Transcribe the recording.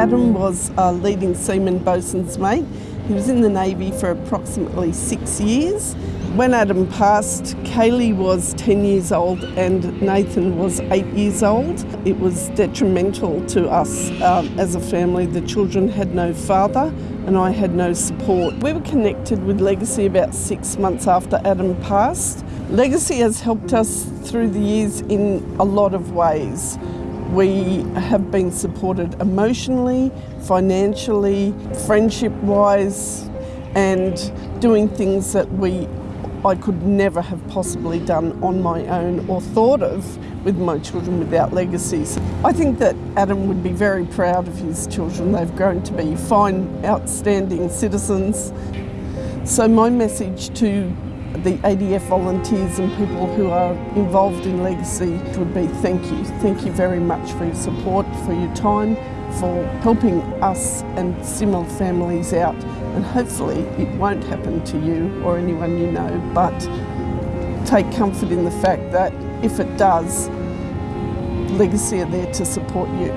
Adam was a leading seaman bosun's mate. He was in the Navy for approximately six years. When Adam passed, Kaylee was 10 years old and Nathan was eight years old. It was detrimental to us um, as a family. The children had no father and I had no support. We were connected with Legacy about six months after Adam passed. Legacy has helped us through the years in a lot of ways. We have been supported emotionally, financially, friendship wise, and doing things that we I could never have possibly done on my own or thought of with my children without legacies. I think that Adam would be very proud of his children. They've grown to be fine, outstanding citizens. So my message to the ADF volunteers and people who are involved in Legacy would be thank you. Thank you very much for your support, for your time, for helping us and similar families out and hopefully it won't happen to you or anyone you know but take comfort in the fact that if it does, Legacy are there to support you.